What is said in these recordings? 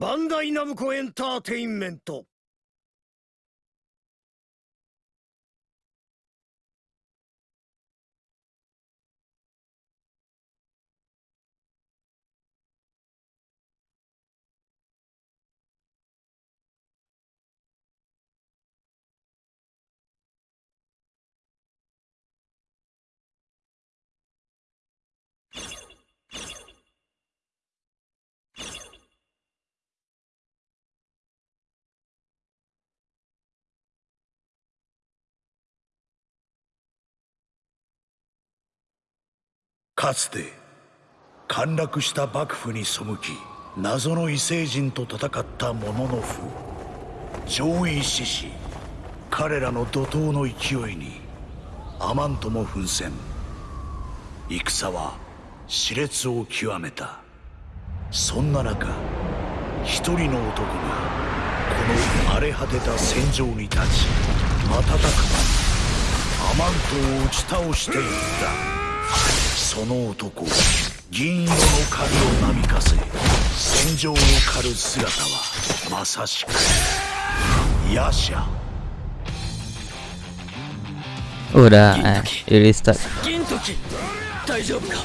バンダイナムコエンターテインメント。かつて陥落した幕府に背き謎の異星人と戦ったモノノフ上位志士彼らの怒涛の勢いにアマントも奮戦。戦は熾烈を極めた。そんな中一人の男がこの荒れ果てた戦場に立ち瞬く間にアマントを打ち倒していった。その男銀色の影をなびかせ戦場を狩る姿はまさしくヤシャ Udah, eh, it restart. 銀時大丈夫か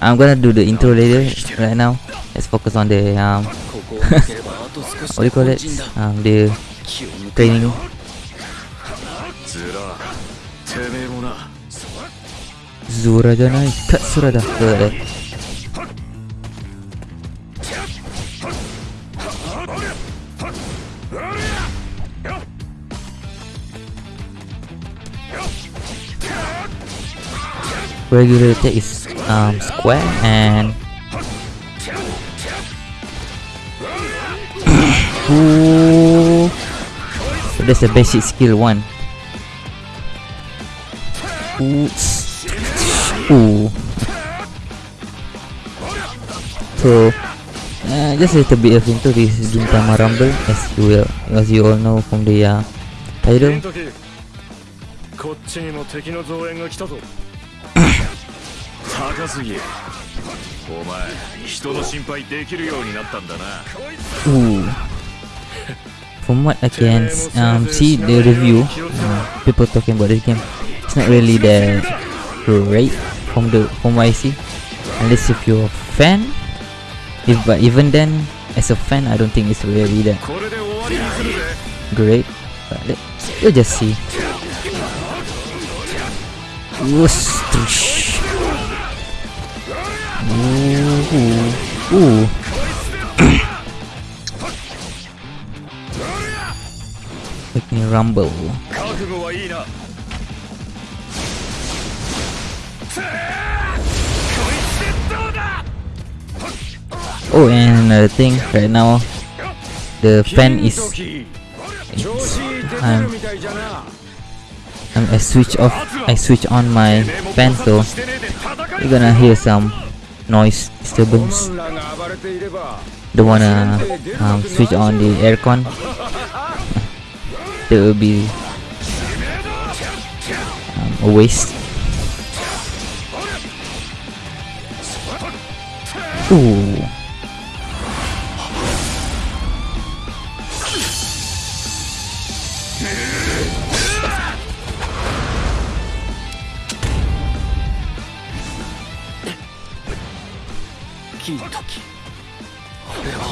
I'm gonna do the intro later. Right now, let's focus on the um, what do you call で it? Um, the training. Zura janai, Katsura dah. Zura dah. Regular attack is um square and Ooh. So that's the basic skill one. Ooh. Ooh. So, uh, just a little bit of into this Gintama Rumble, as you, will, as you all know from the uh, title. Ooh. From what I can um, see the review, uh, people talking about this game, it's not really that great from the from what I see unless if you're a fan if but even then as a fan I don't think it's really that great but let, we'll just see Ooh, Ooh. Ooh. Let me rumble. Oh, and another thing, right now, the fan is... I'm, um, I'm, um, I switch off, I switch on my fan, so you're gonna hear some noise disturbance. Don't wanna uh, um, switch on the aircon. that will be um, a waste. Ooh.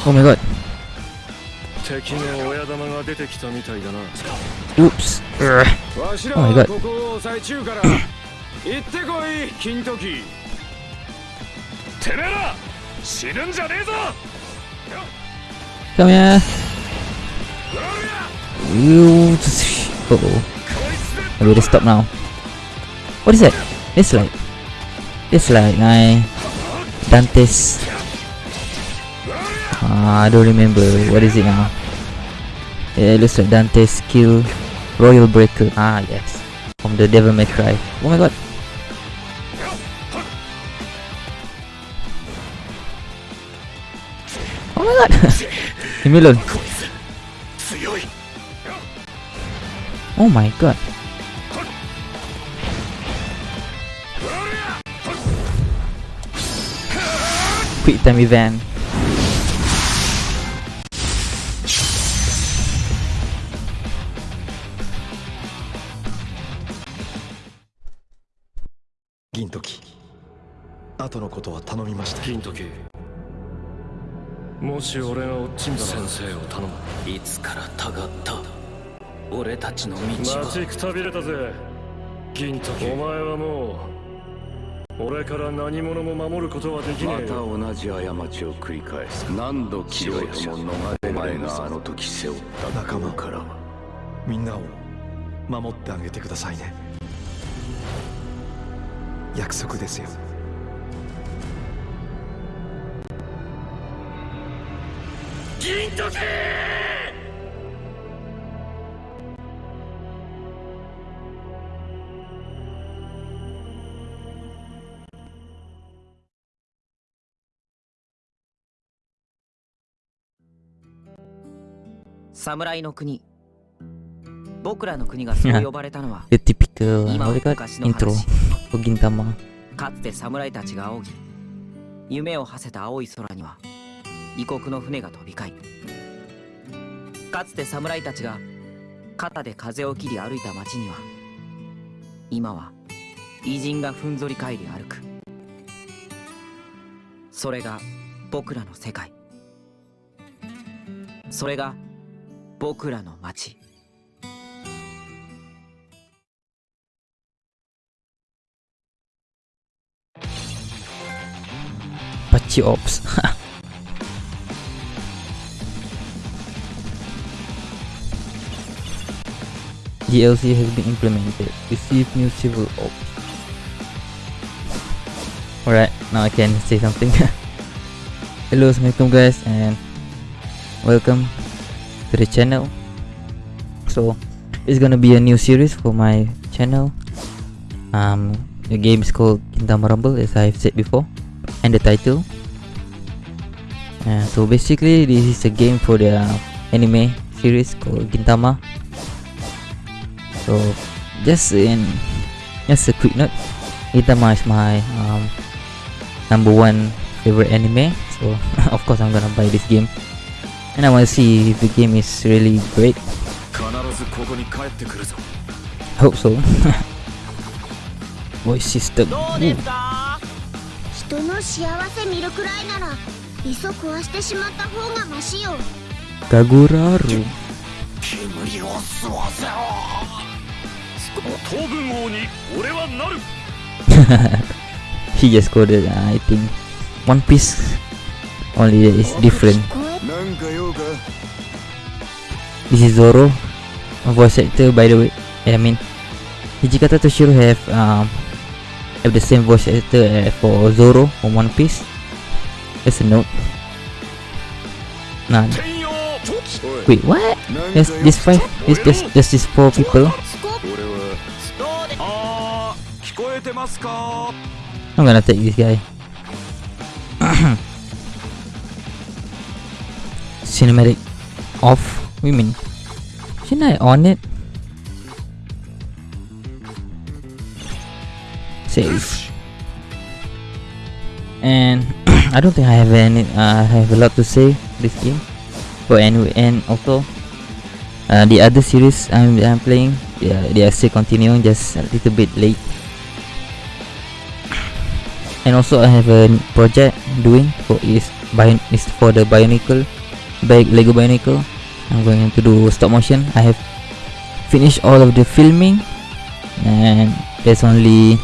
Oh my god. 敵の親玉が出てきたみたいだな Oops. Urgh. わしら Oh は.ここを抑え中から行ってこい金時てめえら死ぬんじゃねえぞ Come here. You. Uh oh. I better stop now. What is that? It's like. It's like my Dante's. Uh, I don't remember. What is it now? Yeah, it looks like Dante's skill. Royal Breaker. Ah, yes. From the Devil May Cry. Oh my god. Oh my god. Leave me alone. Oh my god. Quick time event. 後のことは頼みました。銀時もし俺が落ちんだ先生を頼む。いつからたがった。俺たちの道は。待ちくたびれたぜ。銀時お前はもう俺から何者も守ることはできねまた同じ過ちを繰り返す。何度切ろうとも逃れられがあの時背負った。仲間から。みんなを守ってあげてくださいね。約束ですよ銀時侍の国。僕らの国がそう呼ばれたのは The typical uh, 今昔の intro 話 for Gintama. かつて侍たちが仰ぎ夢を馳せた青い空には異国の船が飛び交いかつて侍たちが肩で風を切り歩いた街には今は偉人がふんぞり返り歩く。それが僕らの世界。それが僕らの街 Pachi Ops. DLC has been implemented. Receive new civil ops. Alright, now I can say something. Hello, assalamualaikum guys, and welcome to the channel. So, it's gonna be a new series for my channel. Um, the game is called Gintama Rumble, as I've said before and the title. Uh, so basically, this is a game for the uh, anime series called Gintama so just in just a quick note. Gintama is my um, number one favorite anime. So of course I'm gonna buy this game. And I wanna see if the game is really great. Hope so. Voice system. Ooh. he just coded uh, I think. One Piece only that is different. This is Zoro voice actor by the way. I mean Hijikata Toshiro have um, have the same voice actor uh, for Zoro from One Piece. That's a note. None. Wait what? There's this five, there's, just there's these four people. I'm gonna take this guy. Cinematic off. You mean? Shouldn't I on it? Save. And I don't think I have any. Uh, I have a lot to say this game. But anyway, and also uh, the other series I'm I'm playing. Yeah, they are still continuing, just a little bit late and also I have a project doing for is bio is for the Bionicle bag Lego Bionicle. I'm going to do stop motion. I have finished all of the filming. And there's only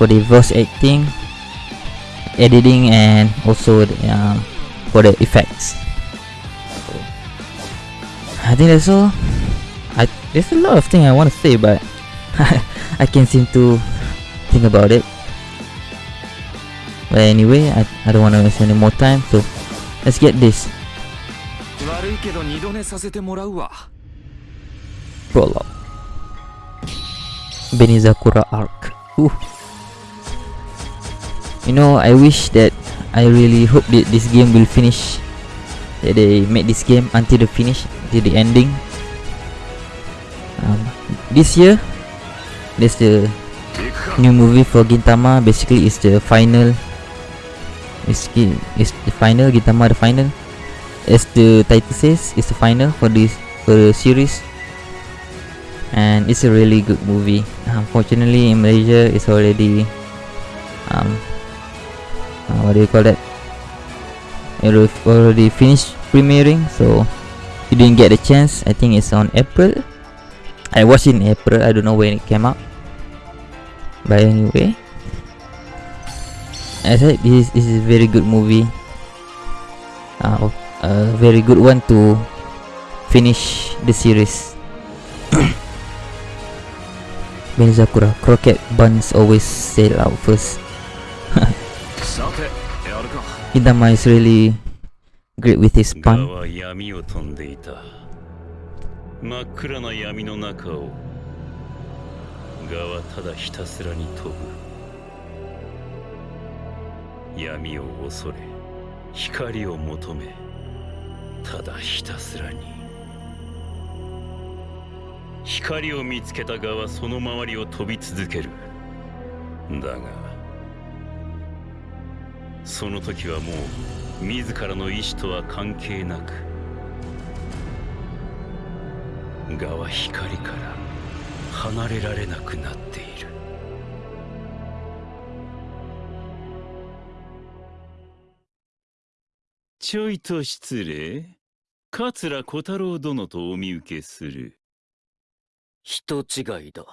for the voice acting editing and also the, um, for the effects. I think that's all. I there's a lot of things I want to say but I can't seem to think about it but anyway, I, I don't want to waste any more time, so let's get this. Prologue. Benizakura Arc. Ooh. You know, I wish that I really hope that this game will finish. That they make this game until the finish, until the ending. Um, this year, there's the new movie for Gintama. Basically, it's the final it's, gi- it's the final Gintama the final. As the title says, it's the final for this for the series. And it's a really good movie. Unfortunately, in Malaysia, it's already um uh, what do you call that it already finished premiering so you didn't get a chance i think it's on april i watched in april i don't know when it came out but anyway I said this, this is a very good movie. Uh, a very good one to finish the series. Benizakura croquette buns always sell out first. Gintama is really great with his pun. 真っ暗な闇の中を蛾はただひたすらに飛ぶ闇を恐れ光を求めただひたすらに。光を見つけたガはその周りを飛び続ける。だがその時はもう自らの意志とは関係なくガは光から離れられなくなっている。ちょいと失礼。桂小太郎殿とお見受けする。人違いだ。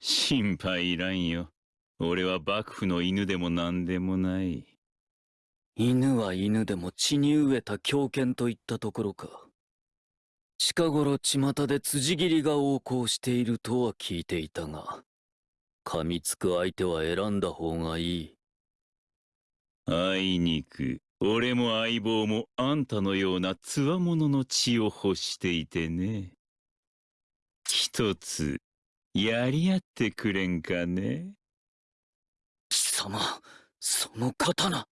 心配いらんよ。俺は幕府の犬でも何でもない。犬は犬でも血に飢えた狂犬といったところか。近頃巷で辻斬りが横行しているとは聞いていたが噛みつく相手は選んだ方がいいあいにく。俺も相棒もあんたのようなつわものの血を欲していてね。一つやり合ってくれんかね。貴様その刀。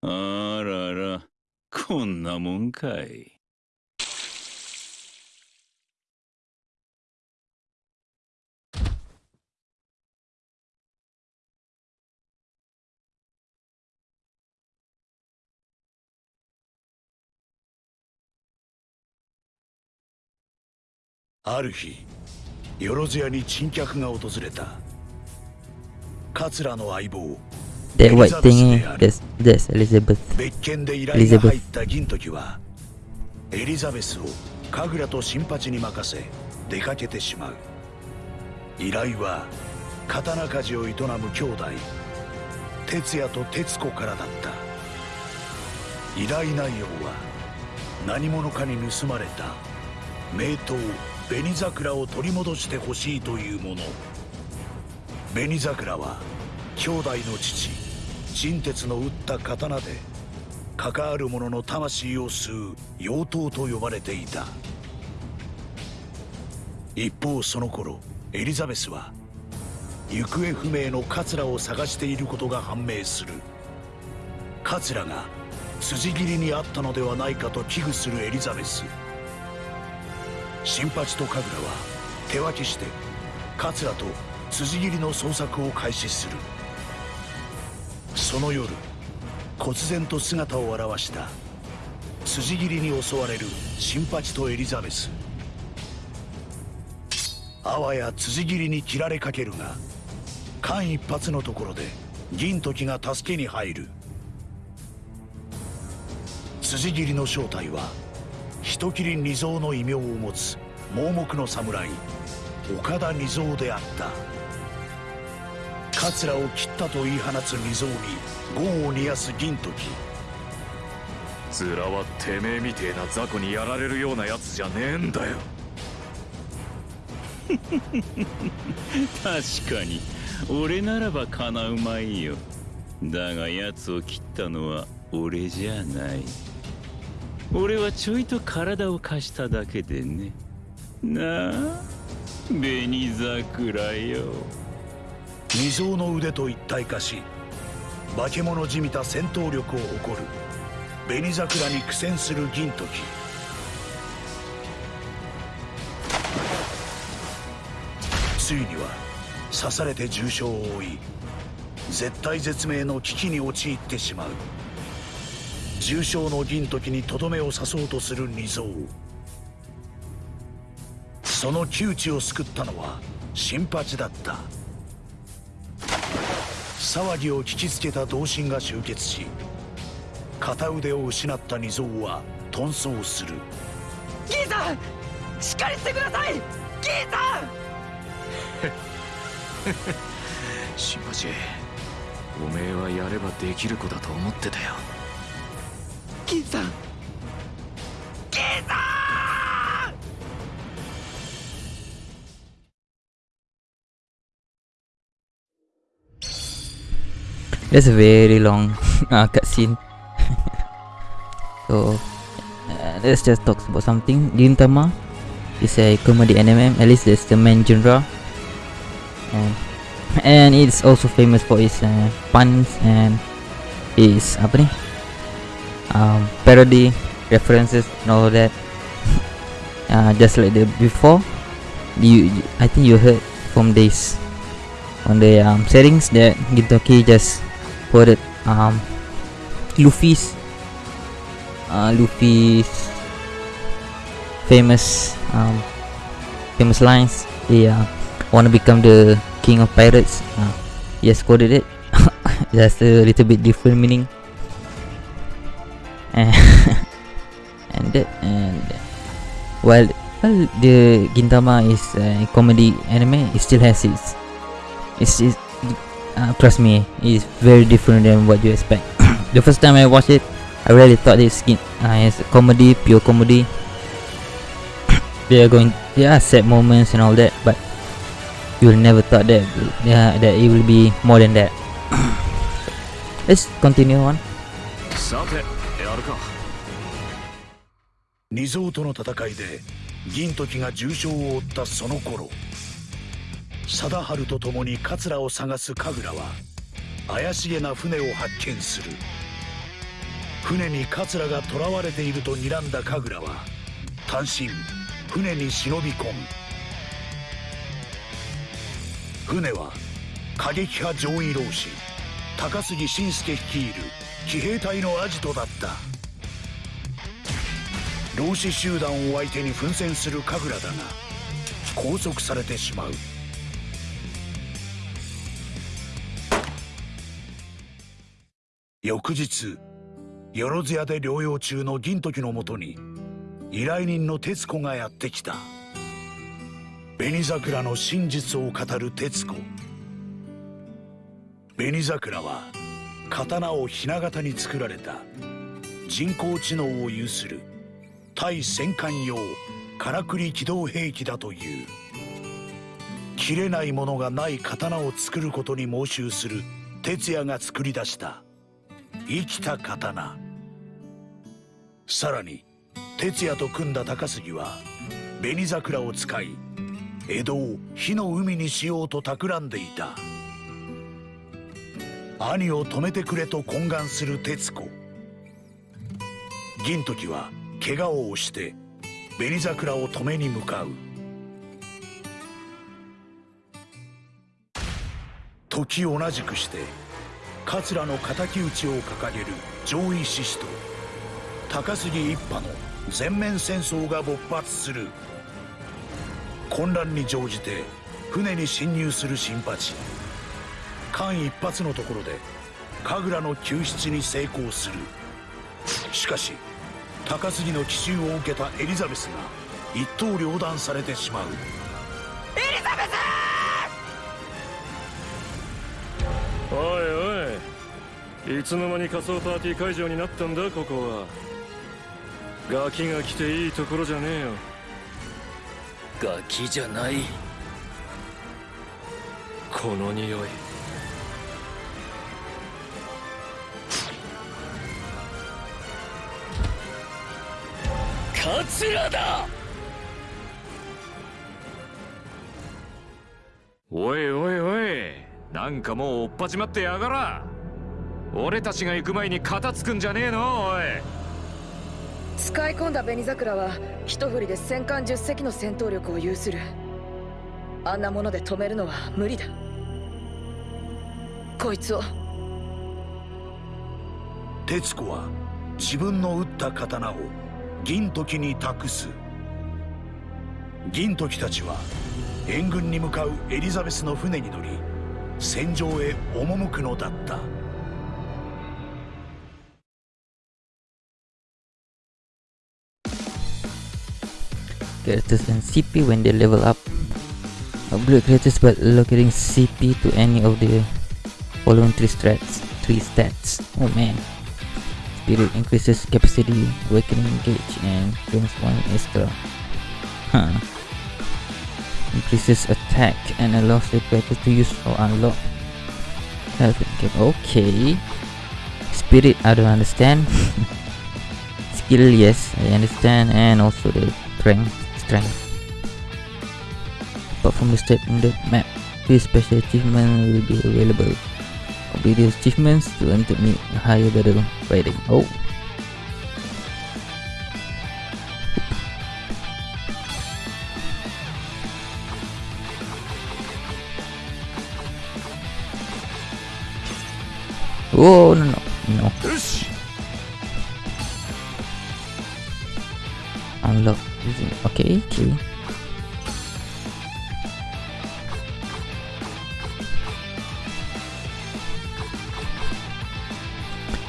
あららこんなもんかいある日よろずやに珍客が訪れた。桂の相棒 that white that's Elizabeth 別件で依頼が入った銀時はエリザベスを神楽と新八に任せ出かけてしまう。依頼は刀鍛冶を営む兄弟哲也と哲子からだった。依頼内容は何者かに盗まれた名刀紅桜を取り戻してほしいというもの。紅桜は兄弟の父陳鉄の打った刀で関わる者の魂を吸う妖刀と呼ばれていた。一方その頃エリザベスは行方不明の桂を探していることが判明する。桂が辻斬りにあったのではないかと危惧するエリザベス。新八と神楽は手分けして桂と辻斬りの捜索を開始する。その夜忽然と姿を現した辻斬りに襲われる新八とエリザベス。あわや辻斬りに切られかけるが間一髪のところで銀時が助けに入る。辻斬りの正体は人斬り二蔵の異名を持つ盲目の侍岡田二蔵であった。桂を切ったと言い放つ二蔵に業を煮やす銀時。ズラはてめえみてえな雑魚にやられるようなやつじゃねえんだよ。確かに俺ならばかなうまいよ。だが奴を切ったのは俺じゃない俺はちょいと体を貸しただけでね。なあ紅桜よ。二蔵の腕と一体化し化け物じみた戦闘力を誇る紅桜に苦戦する銀時。ついには刺されて重傷を負い絶体絶命の危機に陥ってしまう。重傷の銀時にとどめを刺そうとする二蔵その窮地を救ったのは新八だった。騒ぎを聞きつけた同心が集結し片腕を失った二蔵は遁走する。銀さんしっかりしてください！銀さん！新八おめえはやればできる子だと思ってたよ。銀 さん銀さん That's a very long uh, cutscene. so uh, let's just talk about something. Gintama is a comedy anime. At least that's the main genre, and and it's also famous for its uh, puns and its apa ni? Um, parody references and all that. uh, just like the before, you I think you heard from this on the um, settings that Gintoki just quoted um, Luffy's uh, Luffy's famous um, famous lines. He uh, want to become the king of pirates. Uh, he has quoted it. just a little bit different meaning. and and while well the Gintama is a comedy anime, it still has its it's, it's uh, trust me, it's very different than what you expect. the first time I watched it, I really thought it's, uh, it's a comedy, pure comedy. they are going, there are sad moments and all that, but you will never thought that, yeah, that it will be more than that. Let's continue on. 二蔵との戦いで銀時が重傷を負ったその頃貞治と共に桂を探す神楽は怪しげな船を発見する。船に桂が囚われていると睨んだ神楽は単身船に忍び込む。船は過激派上位老子高杉晋介率いる騎兵隊のアジトだった。老子集団を相手に奮戦する神楽だが拘束されてしまう。翌日よろず屋で療養中の銀時のもとに依頼人の徹子がやってきた。紅桜の真実を語る徹子。紅桜は刀をひな形に作られた人工知能を有する対戦艦用からくり機動兵器だという。切れないものがない刀を作ることに猛襲する哲也が作り出した。生きた刀。さらに哲也と組んだ高杉は紅桜を使い江戸を火の海にしようと企んでいた。兄を止めてくれと懇願する徹子。銀時は怪我をして紅桜を止めに向かう。時同じくして桂の敵討ちを掲げる上位志士と高杉一派の全面戦争が勃発する。混乱に乗じて船に侵入する新八。間一髪のところで神楽の救出に成功する。しかし高杉の奇襲を受けたエリザベスが一刀両断されてしまう。おいおいいつの間に仮装パーティー会場になったんだここは。ガキが来ていいところじゃねえよ。ガキじゃない。この匂い桂だ。おいおいおいなんかもう追っ始まってやがら。俺たちが行く前に片付くんじゃねえのおい。使い込んだ紅桜は一振りで戦艦10隻の戦闘力を有する。あんなもので止めるのは無理だ。こいつを。徹子は自分の撃った刀を銀時に託す銀時たちは援軍に向かうエリザベスの船に乗り戦場へ赴くのだった characters and CP when they level up. Upgrade characters by allocating CP to any of the following three stats. Three stats. Oh man. Spirit increases capacity, awakening gauge, and gains one extra. Huh. Increases attack and allows the character to use or unlock health cap- Okay. Spirit, I don't understand. Skill, yes, I understand, and also the strength strength. Apart from the state in the map, this special achievement will be available. These achievements to meet a higher battle rating. Oh. Oh no no no. Unlock. using- Okay, okay.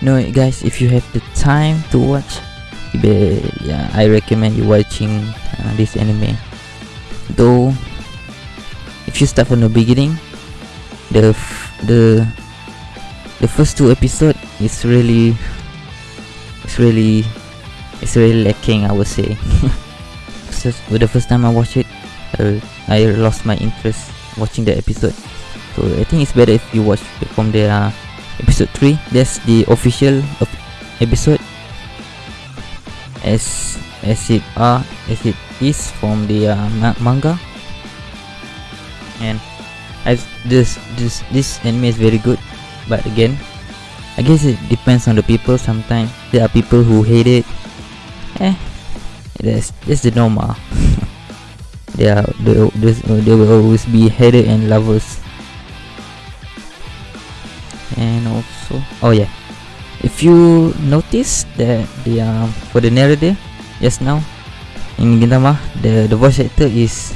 No, guys, if you have the time to watch, yeah, I recommend you watching uh, this anime. Though, if you start from the beginning, the the the first two episode is really, it's really, it's really lacking. I would say. so, the first time I watched it, uh, I lost my interest watching the episode. So I think it's better if you watch from the uh, episode 3 that's the official of episode. As as it are as it is from the uh, ma- manga. And as this this this anime is very good but again i guess it depends on the people. Sometimes there are people who hate it. Eh that's that's the normal. There are there, there will always be hater and lovers and also oh yeah. If you notice that the um for the narrator just now in Gintama the the voice actor is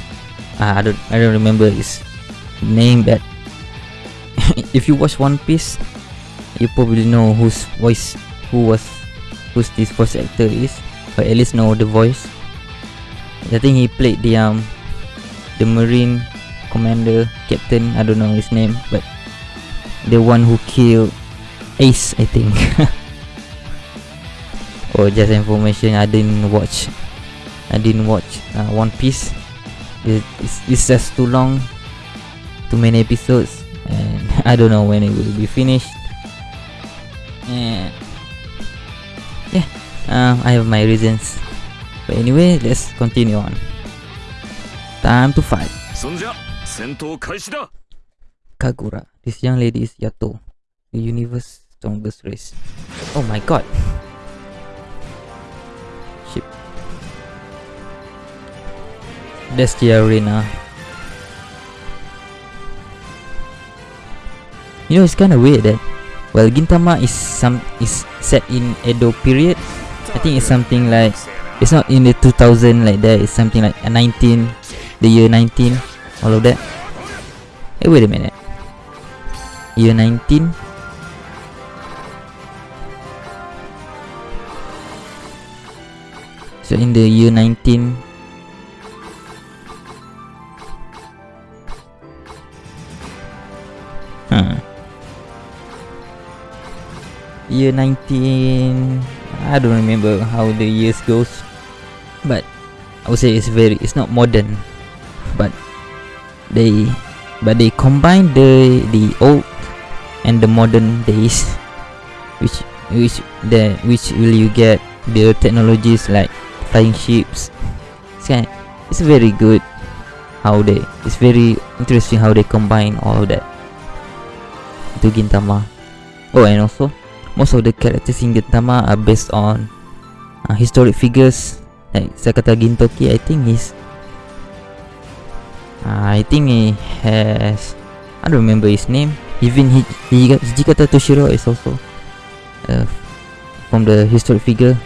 uh, I don't I don't remember his name but if you watch One Piece you probably know whose voice who was who's this voice actor is or at least know the voice. I think he played the um the marine commander captain I don't know his name but the one who killed Ace, I think. oh, just information, I didn't watch. I didn't watch uh, One Piece. It, it's, it's just too long, too many episodes, and I don't know when it will be finished. And yeah, um, I have my reasons. But anyway, let's continue on. Time to fight. Kagura. This young lady is Yato, the universe's strongest race. Oh my god. Shit. That's the arena. You know, it's kind of weird that, well, Gintama is some is set in Edo period. I think it's something like it's not in the 2000 like that. It's something like a 19, the year 19, all of that. Hey, wait a minute year 19 so in the year 19 huh. Year 19 i don't remember how the years goes but i would say it's very it's not modern but they but they combine the the old and the modern days which which the which will you get? The technologies like flying ships. It's kind it's very good how they it's very interesting how they combine all that to Gintama. Oh and also most of the characters in Gintama are based on uh, historic figures. Like Sakata Gintoki I think he's uh, I think he has I don't remember his name even he Hijikata Toshiro is also uh, from the historic figure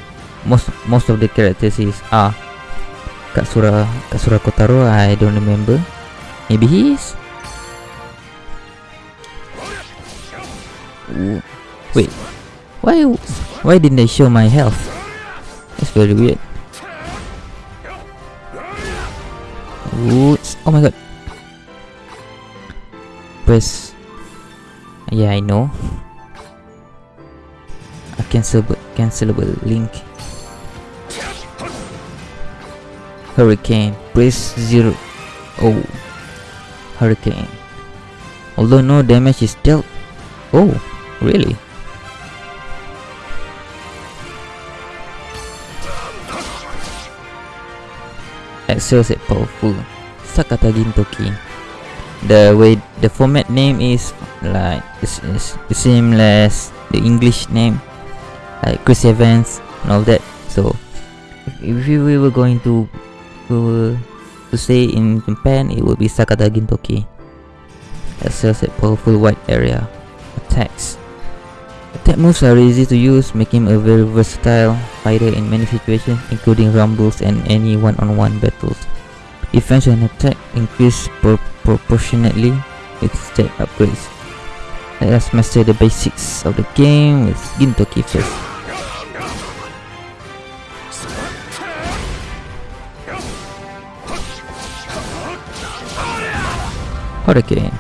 most most of the characters is are Katsura Katsura Kotaro I don't remember Maybe he is? Wait, why why didn't they show my health? That's very weird. Ooh, oh my god. Press. Yeah, I know. A cancelable, cancelable link. Hurricane. Press zero. Oh. Hurricane. Although no damage is dealt. Oh, really? Excel set powerful. Sakata Gintoki. The way the format name is like it's, it's the same as the English name, like Chris Evans and all that. So if we were going to to, say in Japan, it would be Sakata Gintoki. Excel set powerful wide area attacks. Attack moves are easy to use, making him a very versatile fighter in many situations, including rumbles and any one-on-one -on -one battles. Defense and attack increase pro proportionately with stat upgrades. Let us master the basics of the game with Gintoki first. Hurricane.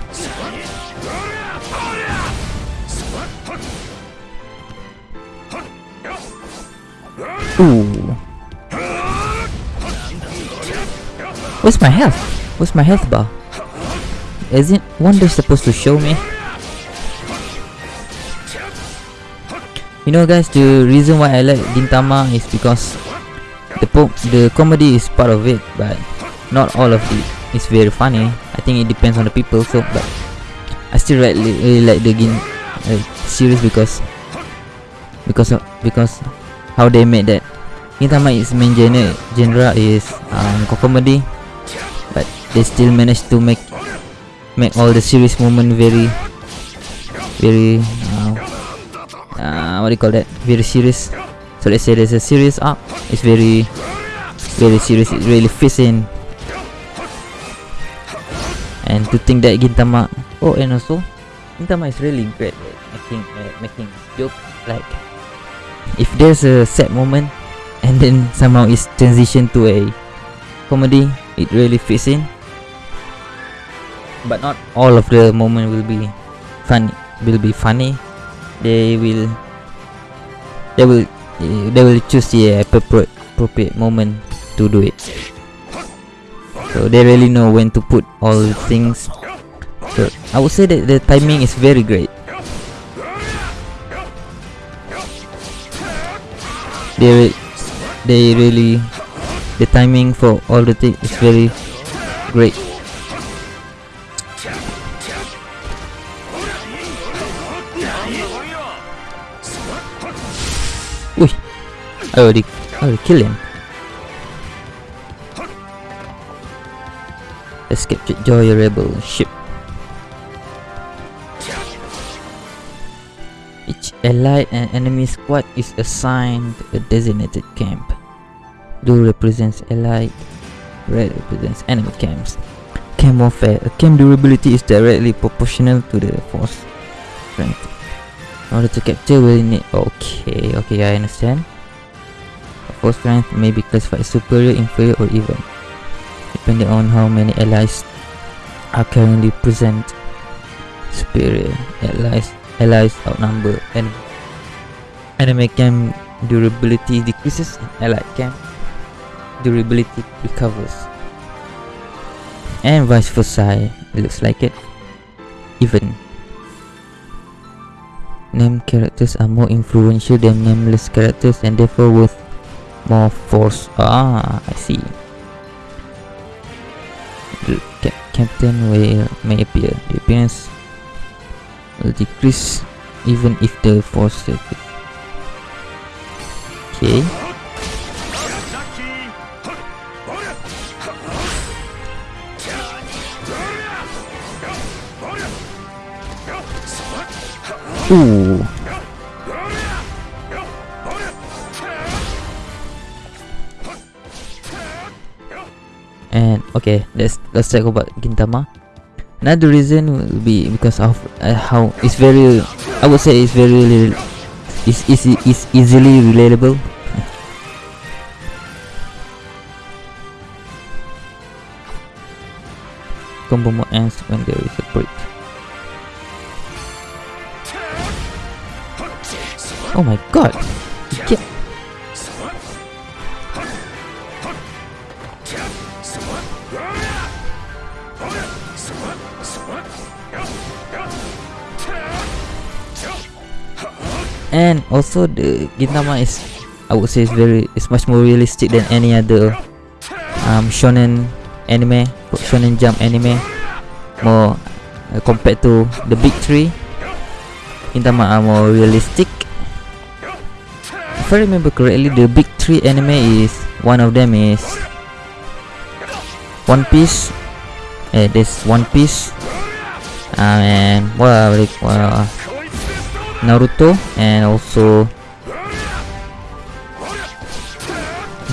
Ooh. Where's my health? Where's my health bar? Isn't Wonder supposed to show me? You know guys, the reason why I like Gintama is because the po the comedy is part of it, but not all of it is very funny. I think it depends on the people. So, but I still really, really like the Gin uh, series because because because how they made that. Gintama is main genre genre is um, comedy, but they still managed to make make all the serious moment very very uh, uh, what do you call that? Very serious. So let's say there's a serious arc. It's very very serious. It really fits in. And to think that Gintama, oh, and also Gintama is really great at making uh, making joke like if there's a sad moment and then somehow it's transition to a comedy it really fits in but not all of the moment will be funny will be funny. They will they will they will choose the appropriate moment to do it. So they really know when to put all things. So i would say that the timing is very great. They they really the timing for all the things is very great I already, I already kill him. Let's capture Joui Rebel ship. Each allied and enemy squad is assigned a designated camp. Blue represents allied, red represents enemy camps. Camp warfare. A camp durability is directly proportional to the force strength. In order to capture, we need. Okay, okay, I understand. Force strength may be classified as superior, inferior, or even, depending on how many allies are currently present. Superior allies allies outnumber enemy. Enemy camp durability decreases, allied camp durability recovers. And vice versa, it looks like it. Even. Named characters are more influential than nameless characters and therefore with more force. Ah, I see. The ca captain will, may appear. The appearance will decrease even if the force Okay. Ooh. Let's talk about Gintama. Another reason will be because of uh, how it's very, I would say it's very, it's easy, it's easily relatable. Combo mode ends when there is a break. Oh my god! And also the Gintama is I would say is very it's much more realistic than any other um, shonen anime shonen jump anime. More uh, compared to the big three Gintama are more realistic. If I remember correctly the big three anime is one of them is One Piece. Eh, there's One Piece. Uh, and what uh, Naruto and also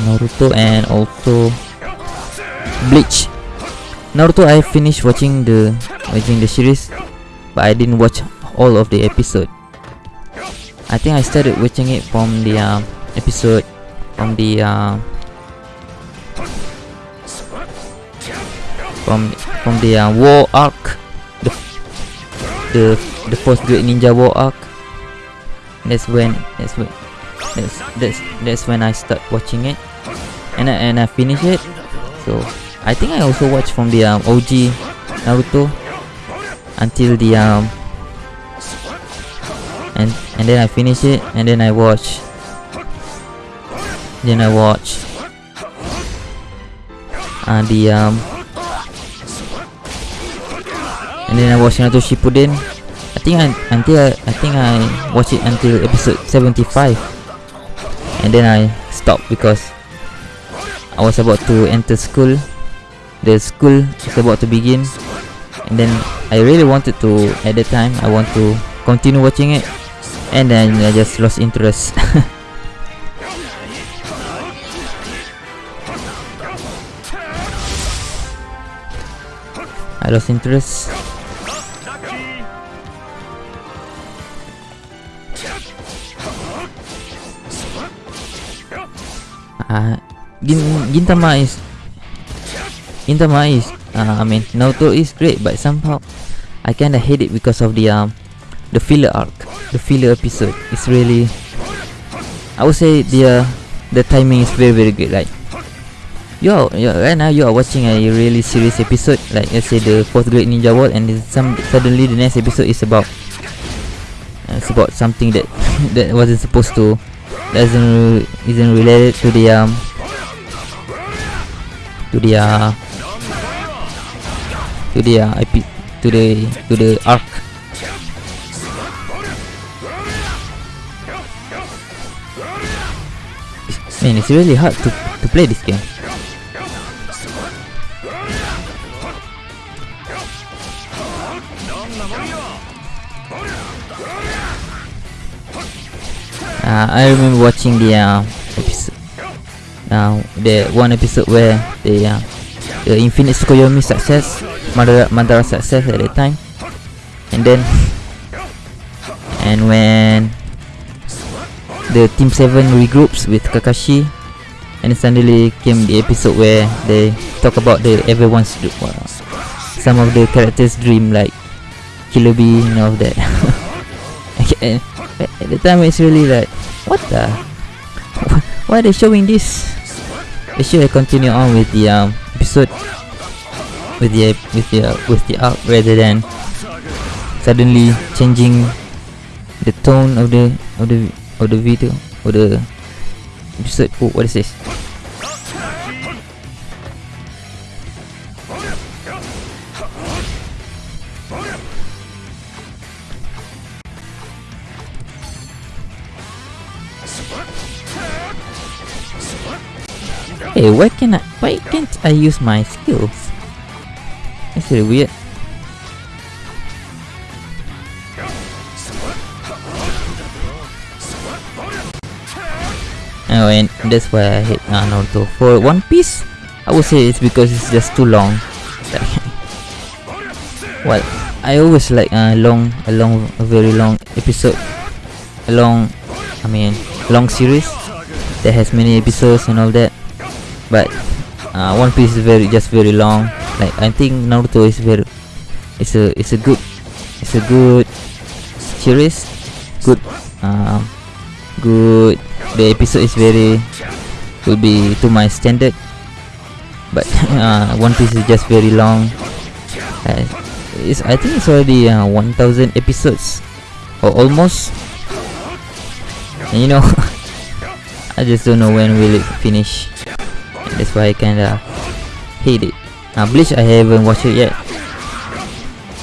Naruto and also Bleach. Naruto I finished watching the watching the series but I didn't watch all of the episode. I think I started watching it from the uh, episode from the uh, from from the uh, war arc the the the first great ninja war arc that's when that's when that's that's that's when I start watching it. And I, and I finish it. So I think I also watched from the um, OG Naruto until the um and and then I finish it and then I watch. Then I watch. Uh, the um and then I watch Naruto Shippuden I think I, until I, I think I watched it until episode 75 and then I stopped because I was about to enter school. The school is about to begin. And then I really wanted to at the time I want to continue watching it. And then I just lost interest. I lost interest uh, Gin Gintama is Gintama is uh, I mean Naruto is great but somehow I kinda hate it because of the um the filler arc the filler episode. It's really I would say the uh, the timing is very very good like you're right now you are watching a really serious episode like let's say the fourth great ninja war and then some suddenly the next episode is about uh, it's about something that that wasn't supposed to doesn't isn't related to the um to the uh to the uh, IP to the to the arc. Man it's really hard to to play this game uh, I remember watching the uh, episode, uh, the one episode where the uh, the Infinite Tsukuyomi success, Madara, Madara success at that time, and then and when the Team Seven regroups with Kakashi, and suddenly came the episode where they talk about the everyone's uh, some of the characters' dream like Killer Bee and all of that. and at the time it's really like what the? Why are they showing this? They should continue on with the um, episode. With the with the uh, with the arc rather than suddenly changing the tone of the of the of the video or the episode. Oh, what is this Hey, why can I? Why can't I use my skills? That's really weird. Oh, and that's why I hate uh, Naruto. For One Piece, I would say it's because it's just too long. Well, I always like a long, a long, a very long episode, a long, I mean, long series that has many episodes and all that. But uh, One Piece is very, just very long. Like I think Naruto is very, it's a, it's a good, it's a good series, good, um, good. The episode is very, will be to my standard. But uh, One Piece is just very long. Uh, it's, I think it's already uh, 1000 episodes or almost and you know I just don't know when will it finish. And that's why I kinda hate it. Now Bleach I haven't watched it yet.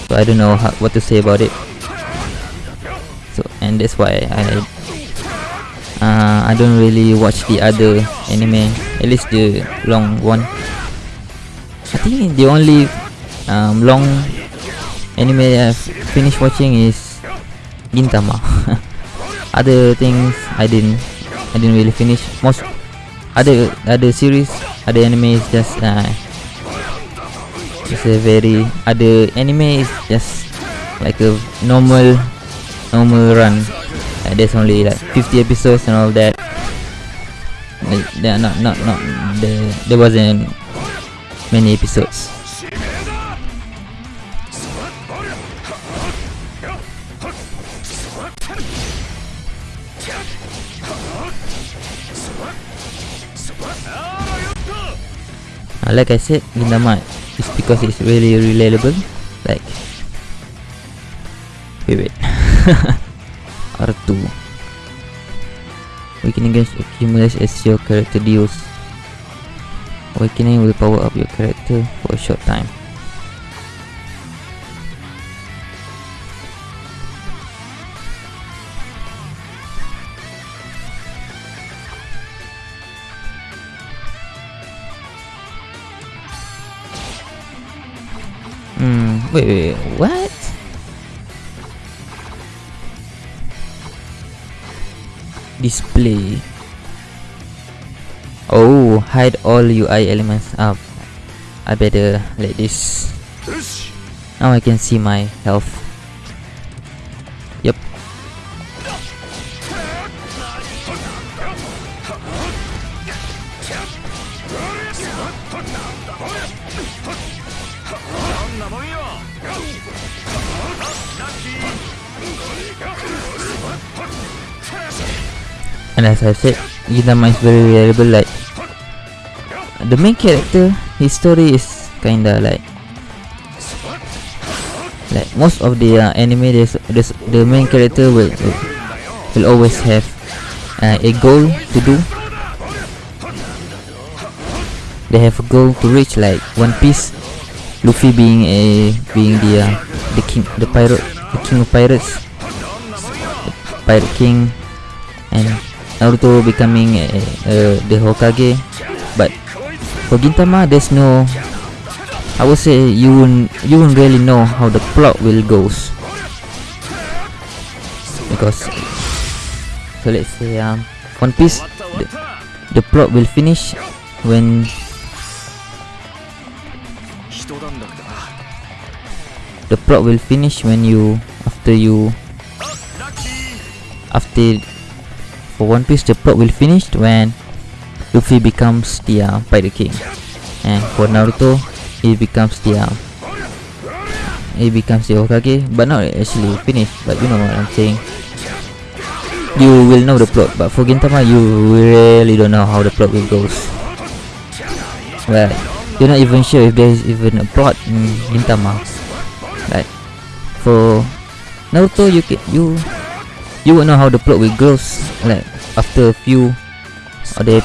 So I don't know how, what to say about it. So and that's why I uh, I don't really watch the other anime at least the long one. I think the only um, long anime I've finished watching is Gintama. other things I didn't I didn't really finish. Most other other series, other anime is just uh, it's a very other anime is just like a normal normal run. Uh, there's only like 50 episodes and all that. Like, there are not not not there there wasn't many episodes. Uh, like I said, Gintama is because it's really relatable. Like, wait, wait. R2. Awakening gains accumulates as your character deals. Awakening will power up your character for a short time. Wait, wait, what? Display. Oh, hide all UI elements up. I better let this. Now I can see my health. As I said, Gintama is very reliable like the main character, his story is kinda like like most of the uh, anime there's, there's the main character will will always have uh, a goal to do. They have a goal to reach like One Piece Luffy being a being the uh, the king the pirate the king of pirates pirate king and Naruto becoming a, a, the Hokage but for Gintama there's no I would say you won't you won't really know how the plot will goes. Because so let's say um One Piece the, the plot will finish when the plot will finish when you after you after for One Piece the plot will finish when Luffy becomes the uh, Pirate King. And for Naruto he becomes the um, he becomes the Hokage but not actually finished but you know what I'm saying. You will know the plot but for Gintama you really don't know how the plot will goes well you're not even sure if there's even a plot in Gintama. Like for Naruto you can you you will know how the plot will goes like after a few or the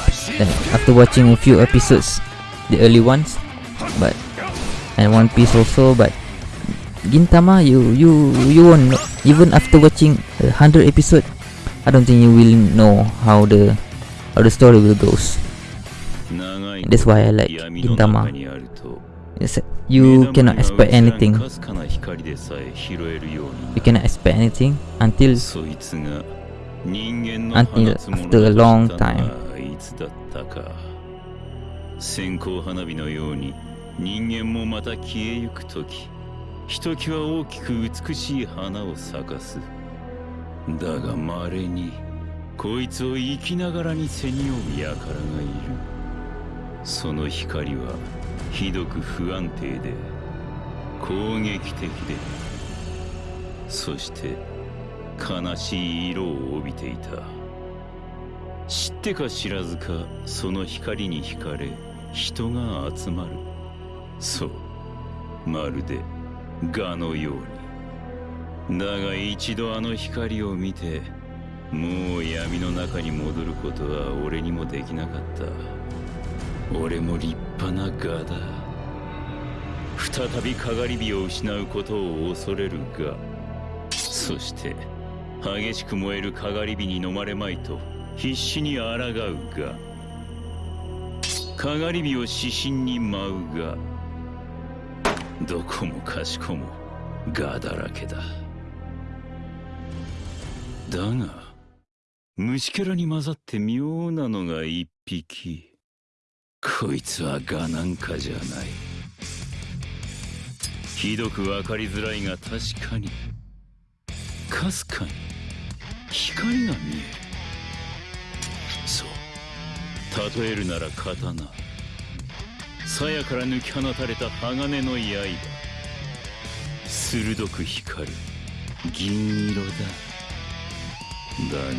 after watching a few episodes the early ones but and One Piece also but Gintama you you you won't know even after watching a hundred episode I don't think you will know how the how the story will goes. That's why I like Gintama. It's, you cannot expect anything you cannot expect anything until until after a long time 線香花火のように人間もまた消えゆく時ひときわ大きく美しい花を咲かすだが稀にこいつを生きながらに背に負う輩がいるその光はひどく不安定で攻撃的でそして悲しい色を帯びていた。知ってか知らずかその光に惹かれ人が集まる。そうまるで蛾のように。だが一度あの光を見てもう闇の中に戻ることは俺にもできなかった。俺も立派な蛾だ再びかがり火を失うことを恐れるがそして激しく燃えるかがり火に飲まれまいと必死に抗うがかがり火を指針に舞うがどこもかしこもガだらけだ。だが虫けらに混ざって妙なのが一匹。こいつはガなんかじゃない。ひどく分かりづらいが確かに。かすかに。光が見える。そう。例えるなら刀。鞘から抜き放たれた鋼の刃。鋭く光る。銀色だ。だが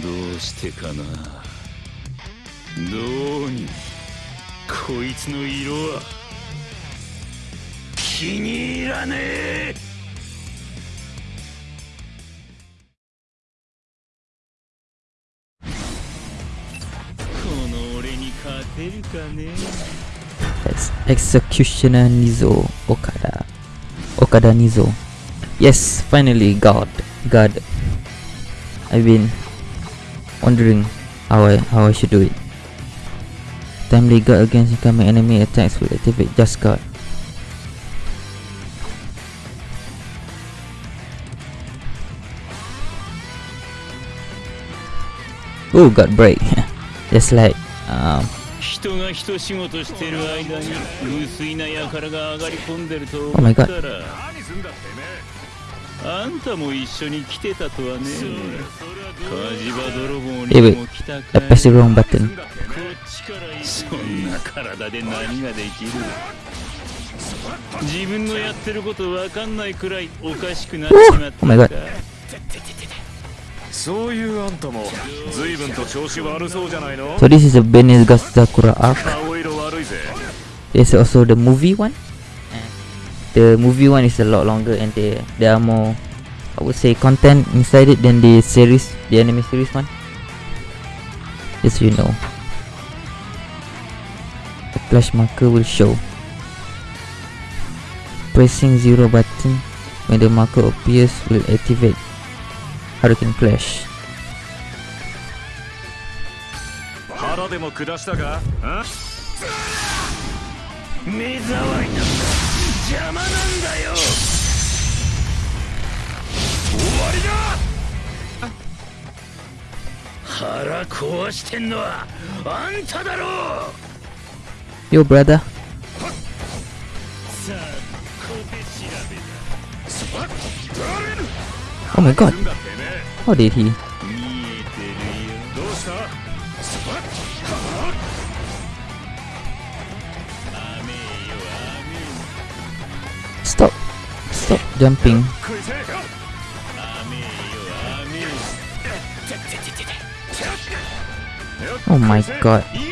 どうしてかな。どうにもこいつの色は気に入らねえこの俺に勝てるかね That's Executioner Nizo Okada. Okada Nizo. Yes, finally, God. God. I've been wondering how I, how I should do it. Timely guard against incoming enemy attacks will activate Just Guard. Oh, got break. Just like um, 人が一仕事してる間に無水な輩が上がり込んでると Oh my 思った god. らあんたも一緒に来てたとはね火事場泥棒 Eh に wait, も来た I かい pressed the wrong button. こっちから行く そんな体で何ができる？自分のやってること分かんないくらいおかしくなっちまった。んだそういうあんたも随分と調子悪そうじゃないの？So this is a Benizakura arc There's also the movie one? The movie one is a lot longer and there, there are more I would say content inside it than the series, the anime series one. Just so you know. Flash marker will show. Pressing zero button when the marker appears will activate Hurricane Flash. 腹でも下したか目障りなんか邪魔なんだよ終わりだ腹壊してんのはあんただろう Yo, brother. Oh my god. How did he? Stop. Stop jumping. Oh my god.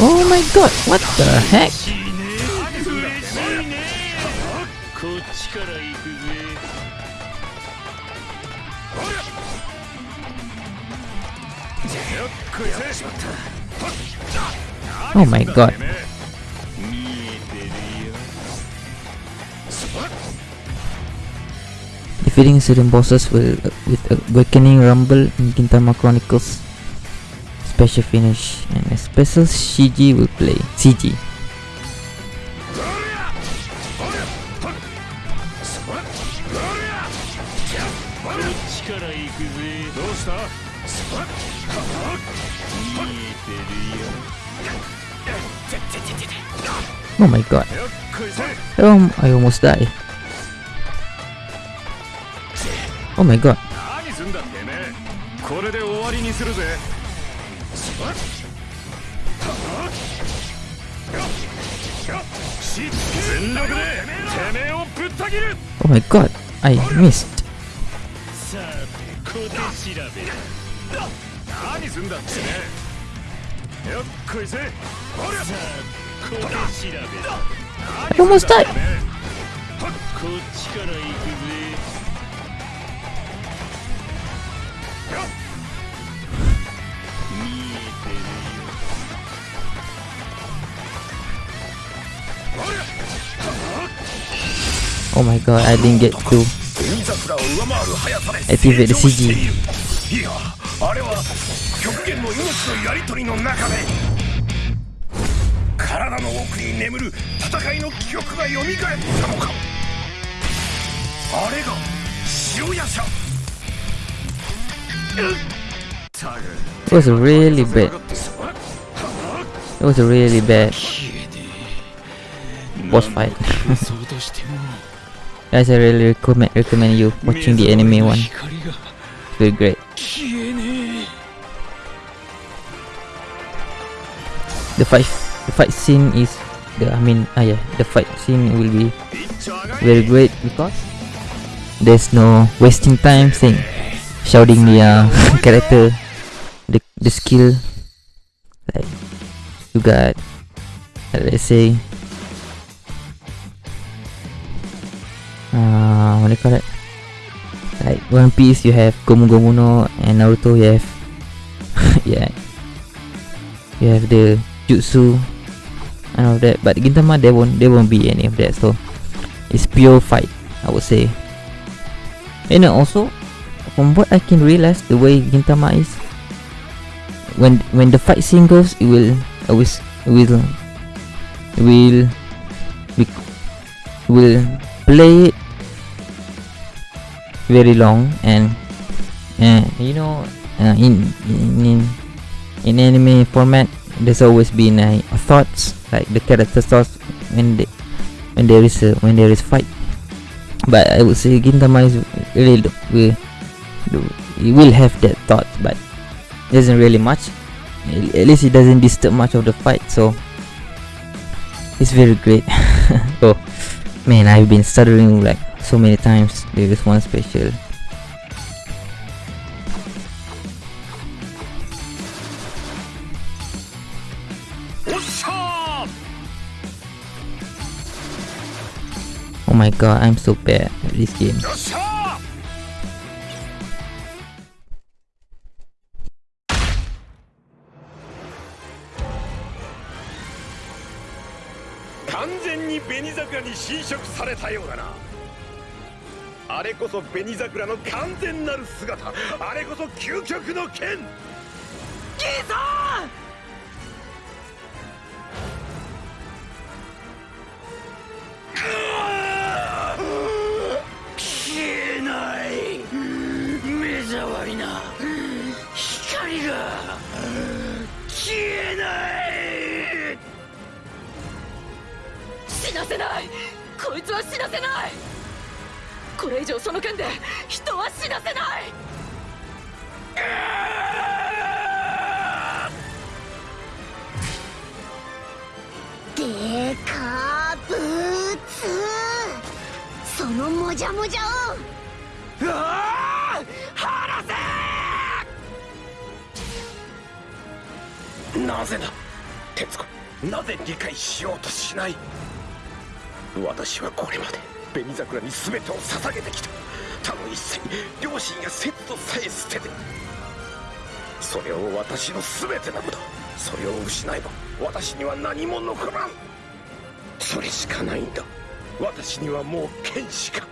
Oh my god, what the heck? Oh my god. Defeating certain bosses with, with Awakening Rumble in Gintama Chronicles special finish and a special CG will play. CG. Oh my god. Um, I almost died. Oh my god. 小手調べだ I almost died. こ Oh my god, I didn't get to 紅桜を上回る速さで activate the CG. いやあれは極限の命のやり取りの中で体の奥に眠る戦いの記憶が蘇ったのかあれが白夜叉 It was really bad. It was a really bad boss fight. Guys, I really recommend recommend you watching the anime one. It's really great. The fight the fight scene is the I mean ah yeah the fight scene will be very great because there's no wasting time saying shouting the uh, character the the skill like you got let's say what do you call it like One Piece you have Gomu Gomu no and Naruto you have yeah. You have the jutsu and all that. But Gintama there won't there won't be any of that so it's pure fight I would say. And also from what I can realize the way Gintama is when when the fight scene goes it will always will will be, will play it very long and uh, you know uh, in, in in anime format there's always been uh, thoughts like the character thoughts when they, when there is a, when there is fight. But I would say Gintama is really will it will have that thought but isn't really much. At at least it doesn't disturb much of the fight so it's very great. Oh man I've been stuttering like so many times there is one special. Oh my god I'm so bad at this game あれこそ紅桜の完全なる姿。あれこそ究極の剣。ギー！さん消えない。目障りな。光が。消えない。死なせない。こいつは死なせないこれ以上その剣で人は死なせない。でかぶつそのもじゃもじゃを。なぜだ徹子なぜ理解しようとしない。私はこれまで。紅桜に全てを捧げてきた。他の一切両親や節度さえ捨てて。それを私の全てなのだ。それを失えば私には何も残らん。それしかないんだ。私にはもう剣しか。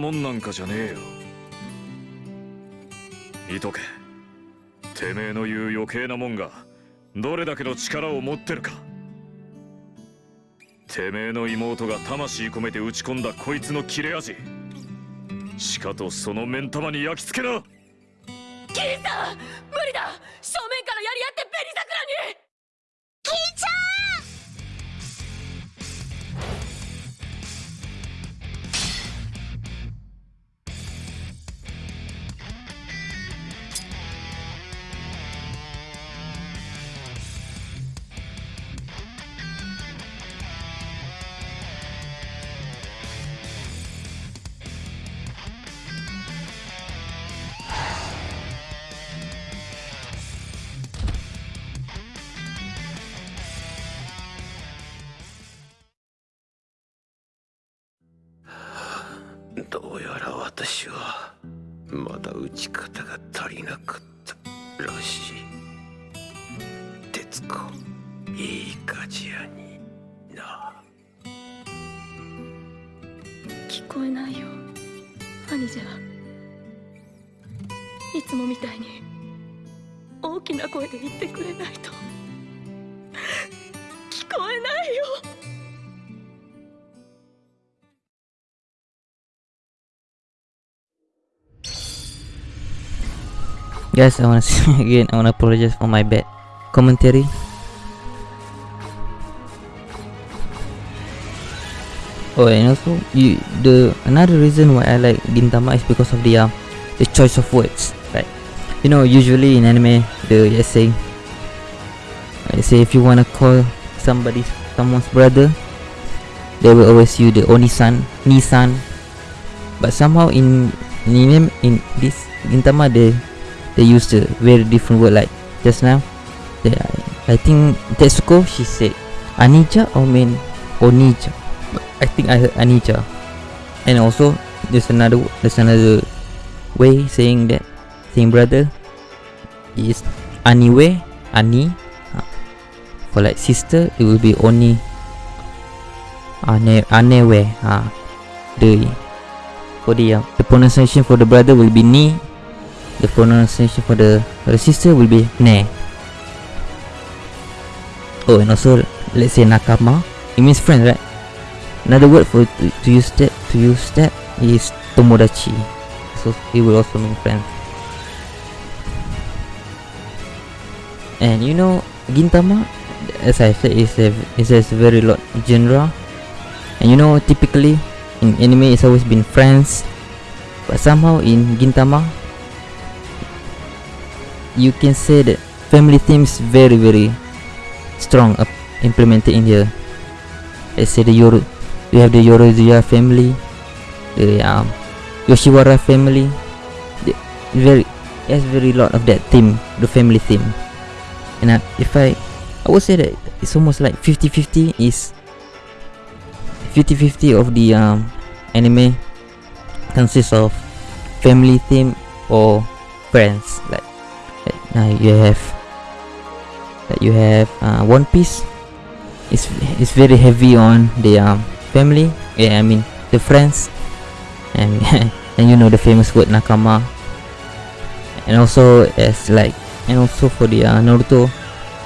もんなんかじゃねえよ。見とけ。てめえの言う余計なもんがどれだけの力を持ってるか。てめえの妹が魂込めて打ち込んだこいつの切れ味。しかとその目ん玉に焼き付けなどうやら私はまだ打ち方が足りなかったらしい。鉄子いい鍛冶屋にな。聞こえないよ。兄者いつもみたいに大きな声で言ってくれないと。Guys, I wanna say again, I wanna apologize for my bad commentary. Oh, and also, you, the another reason why I like Gintama is because of the uh, the choice of words, right? You know, usually in anime, the let's say, let's say if you wanna call somebody someone's brother, they will always use the Onisan, Nisan. But somehow in in in this Gintama, they they used a very different word like just now. They, I think Tetsuko she said Anija or mean Onija I think I heard Anija and also there's another there's another way saying that same brother is Aniwe Ani uh, for like sister it will be Oni Ane Anewe uh, the for the uh, the pronunciation for the brother will be Ni the pronunciation for the sister will be ne. Oh, and also let's say nakama. It means friend, right? Another word for to, to use that to use that is tomodachi. So it will also mean friend. And you know, Gintama, as I said, is a is a very lot genre. And you know, typically in anime, it's always been friends. But somehow in Gintama, you can say that family theme is very very strong up implemented in here let's say the Yoro you have the Yorozuya family the um, Yoshiwara family the very has very lot of that theme the family theme and uh, if I I would say that it's almost like 50-50 is 50-50 of the um, anime consists of family theme or friends like now you have that you have uh, One Piece. It's it's very heavy on the um, family. Yeah I mean the friends. And and you know the famous word nakama. And also as like and also for the uh, Naruto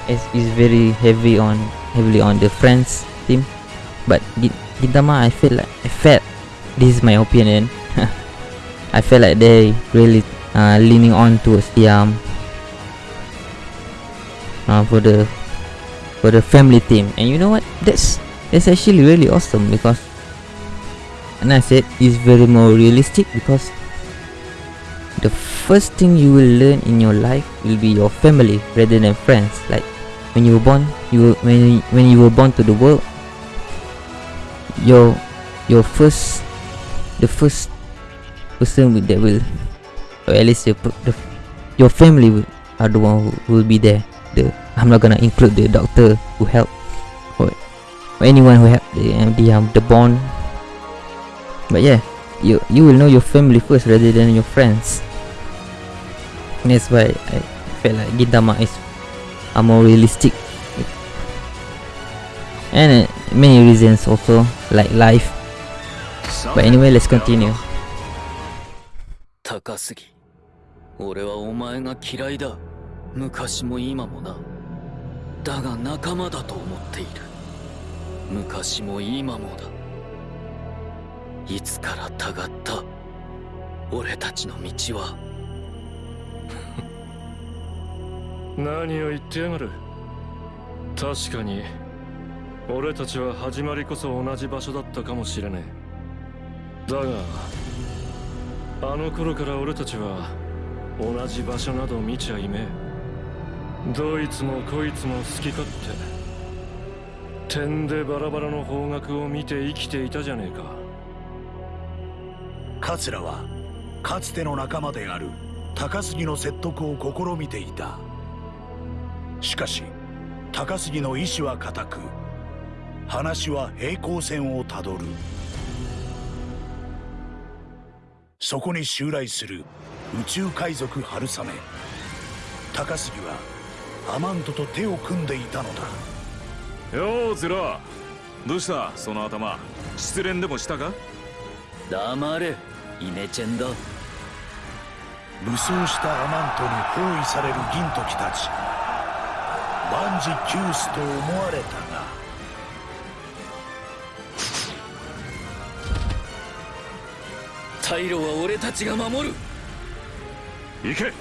it's, it's very heavy on heavily on the friends team. But Gi- Gintama I feel like I felt this is my opinion. I feel like they really uh, leaning on towards the um uh, for the for the family theme and you know what? That's that's actually really awesome because and I said it's very more realistic because the first thing you will learn in your life will be your family rather than friends. Like when you were born you when when you were born to the world your your first the first person that will or at least your, the, your family will, are the one who will be there I'm not gonna include the doctor who helped or, or anyone who helped the um, the, um, the bond. But yeah, you you will know your family first rather than your friends. And that's why I felt like Gintama is are more realistic. And uh, many reasons also like life. But anyway let's continue. 高杉俺はお前が嫌いだ昔も今もな。だが仲間だと思っている。昔も今もだ。いつからたがった。俺たちの道は。何を言ってやがる。確かに俺たちは始まりこそ同じ場所だったかもしれねえだがあの頃から俺たちは同じ場所など見ちゃいめえ。どいつもこいつも好き勝手。点でバラバラの方角を見て生きていたじゃねえか。桂はかつての仲間である高杉の説得を試みていた。しかし高杉の意志は固く話は平行線をたどる。そこに襲来する宇宙海賊春雨。高杉はアマントと手を組んでいたのだ。ようゼロ。どうした？その頭。失恋でもしたか？黙れイネチェンだ武装したアマントに包囲される銀時たち。万事休すと思われたが。退路は俺たちが守る。行け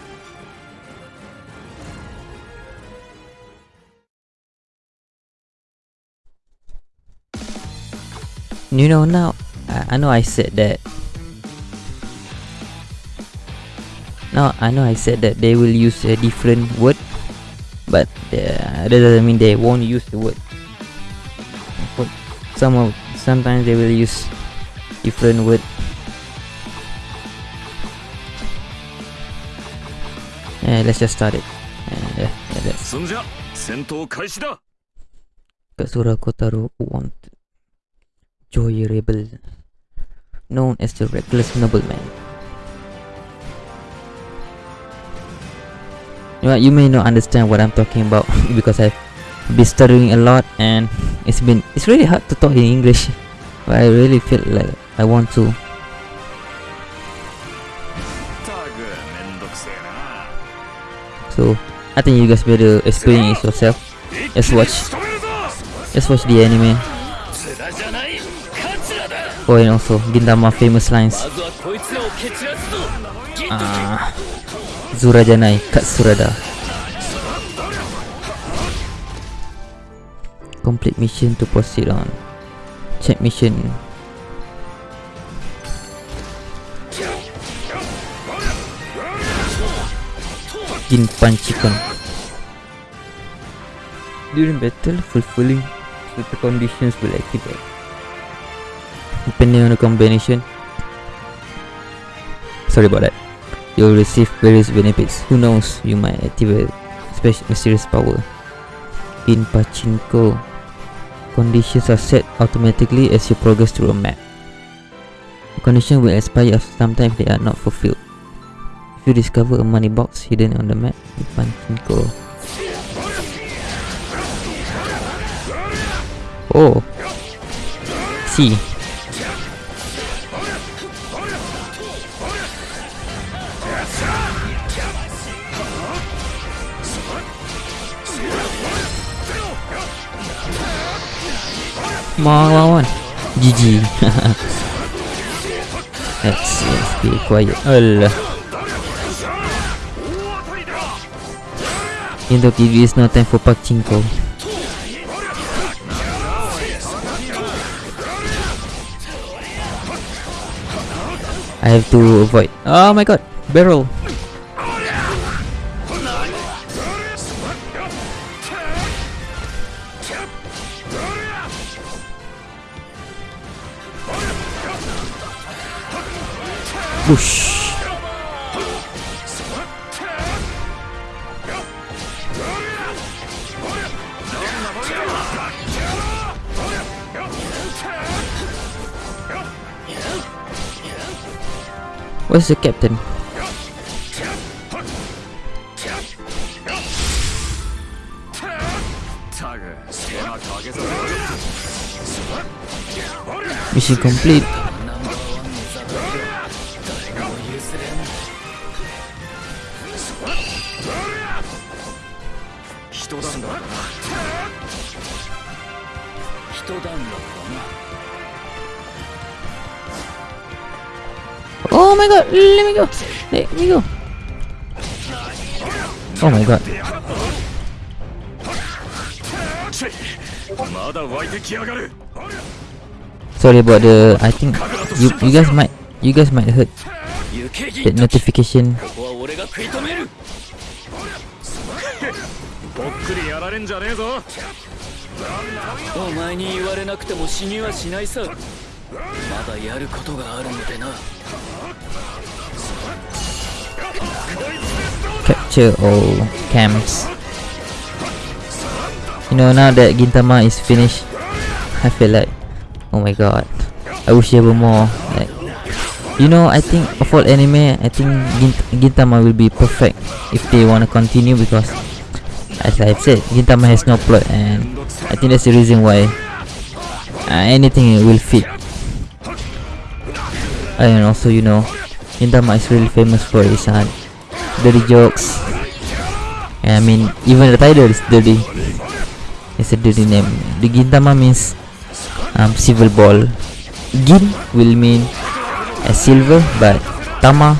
You know, now, I, I know I said that. Now, I know I said that they will use a different word. But uh, that doesn't mean they won't use the word. But some of, sometimes they will use different word. And let's just start it. And, uh, yeah, let's. Katsura Kotaro Joui Rebel, known as the Reckless Nobleman. Well, you may not understand what I'm talking about because I've been studying a lot and it's been it's really hard to talk in English. But I really feel like I want to. So I think you guys better experience yourself. Just watch. Just watch the anime. Oh, and also Gintama famous lines. Ah, Zura Janai Katsurada. Complete mission to proceed on. Check mission. Jin Panchikon. During battle, fulfilling the conditions will activate. Depending on the combination. Sorry about that. You'll receive various benefits. Who knows, you might activate special mysterious power. In Pachinko, conditions are set automatically as you progress through a map. The condition will expire after some time if they are not fulfilled. If you discover a money box hidden on the map, in Pachinko. Oh. See. Come on, come on, come. GG. let's, let's be quiet. Allah. Into TV is no time for pachinko. I have to avoid. Oh my god, barrel. Whoosh. Where's the captain? Mission complete. me go. Let me go. Oh my god. まだ湧いてきやがる Sorry about the I think you you guys might you guys might heard that notification こ capture all camps. You know now that Gintama is finished, I feel like oh my god. I wish there were more. Like you know, I think of all anime, I think Gint Gintama will be perfect if they wanna continue because as I've said, Gintama has no plot and I think that's the reason why uh, anything will fit. And also you know, Gintama is really famous for his uh, dirty jokes. I mean, even the title is dirty. It's a dirty name. The Gintama means um, silver ball. Gin will mean a silver, but Tama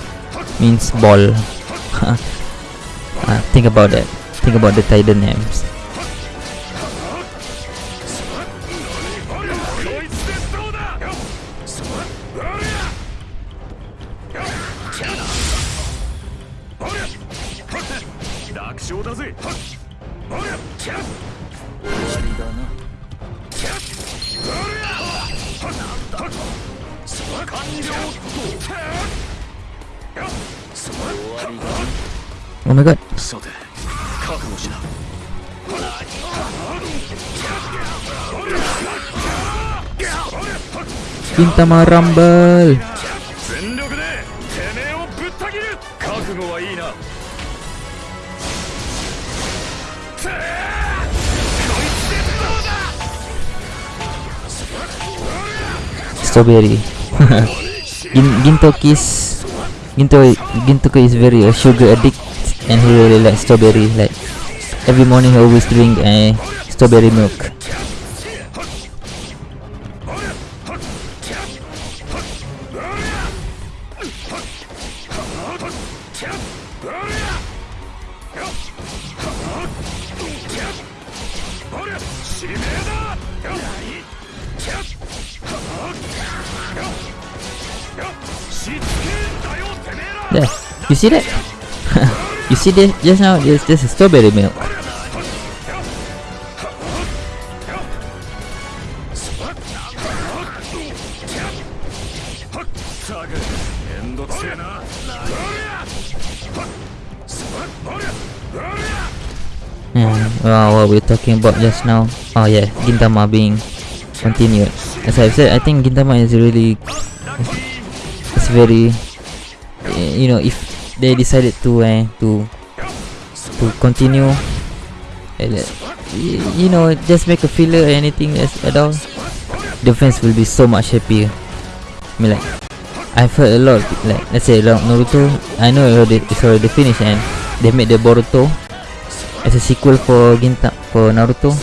means ball. uh, think about that. Think about the title names. Gintama ramble. Strawberry. Ginto Gintoki is very a sugar addict and he really likes strawberry. Like every morning he always drink a uh, strawberry milk. see that? you see this just now? This, this is strawberry milk. Yeah, uh, well, what we're talking about just now. Oh yeah, Gintama being continued. As I've said, I think Gintama is really, it's very, you know, if they decided to uh, to to continue, eh, like, you know, just make a filler or anything as at all, the fans will be so much happier. I mean, like, I've heard a lot, like, let's say like Naruto. I know it's already finished and they made the Boruto as a sequel for Ginta for Naruto.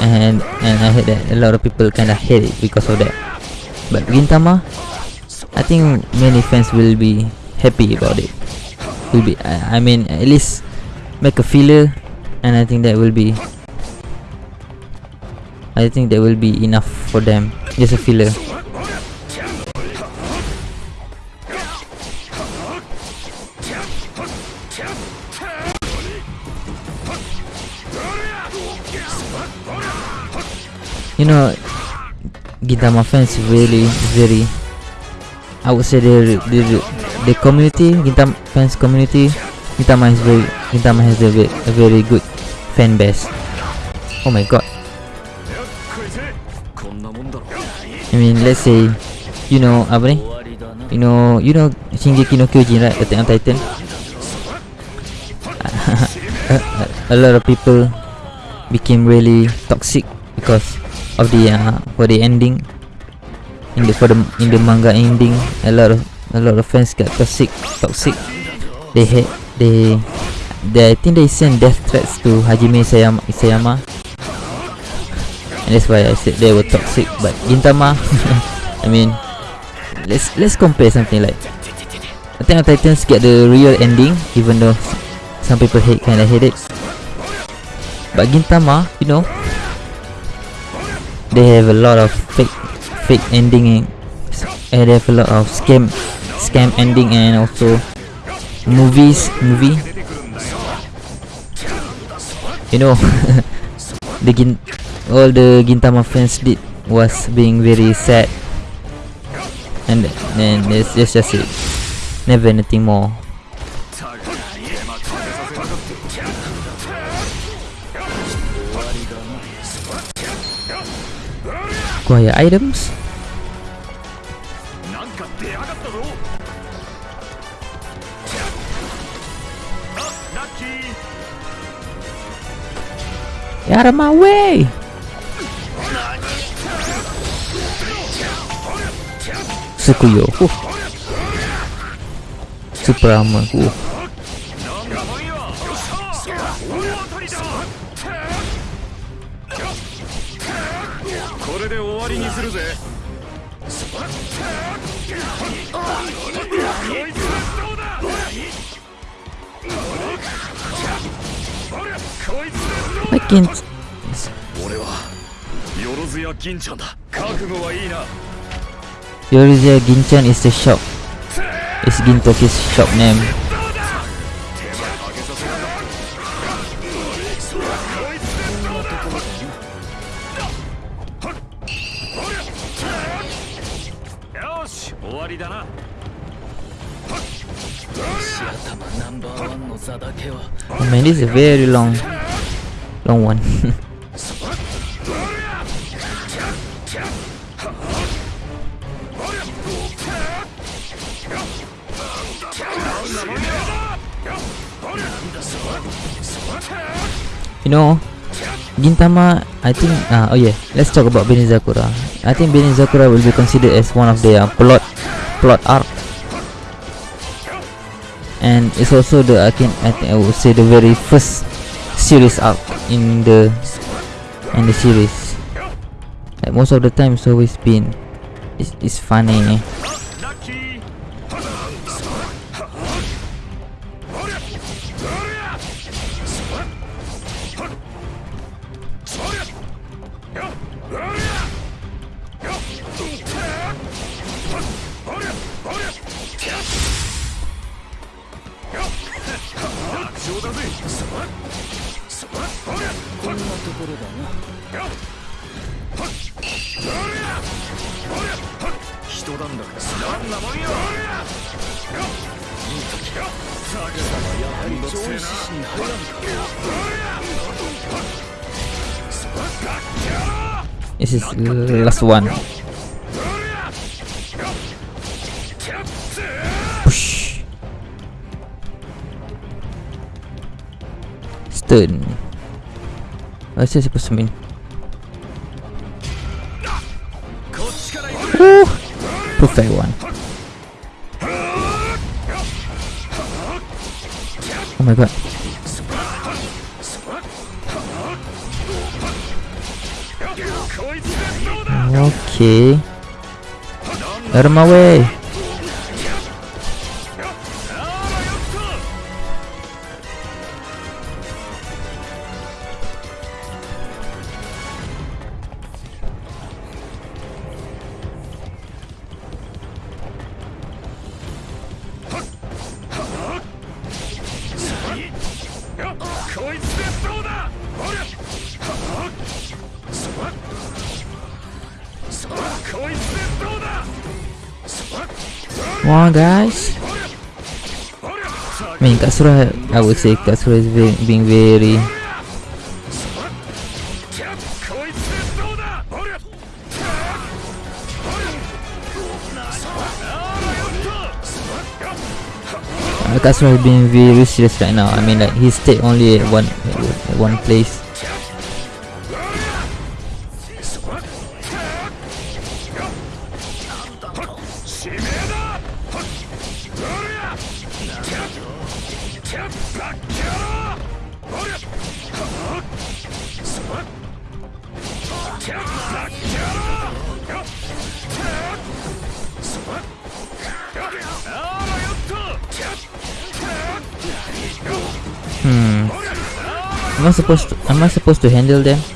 and and I heard that a lot of people kind of hate it because of that. But Gintama, I think many fans will be happy about it. Will be, I, I mean, at least make a filler, and I think that will be. I think that will be enough for them. Just a filler. You know, Gintama fans really very I would say the the the, community Gintama fans community Gintama is very Gintama has a, ve- a very good fan base. Oh my god. I mean let's say you know ni? You know you know Shingeki no Kyojin right Attack on Titan. a, a lot of people became really toxic because of the uh, for the ending in the for the in the manga ending a lot of a lot of fans got toxic toxic. They hate they they I think they send death threats to Hajime Isayama, Isayama and that's why I said they were toxic but Gintama I mean let's let's compare something like Attack on Titans get the real ending even though some people hate kinda hate it. But Gintama you know they have a lot of fake fake ending and and they have a lot of scam scam ending and also movies movie. You know the gin all the Gintama fans did was being very sad. And then it's just just it. Never anything more. Acquire items out of my way! Sukuyo. Super armor. Uh. Yorozuya Ginchan is the shop. Is Gintoki's shop name. Oh man, this is a very long, long one. know, Gintama, I think, uh, oh yeah, let's talk about Benizakura. I think Benizakura will be considered as one of the uh, plot, plot arc. And it's also the, I can, I think I would say the very first series arc in the, in the series. Like most of the time it's always been, it's, it's funny. This is the last one. Push. Stun. What's this supposed to mean? Woo! Perfect one. Oh my god. Okay. Out of Katsura, I would say Katsura is being, being very. Katsura is being very serious right now. I mean, like he stayed only at one at one place. To handle them?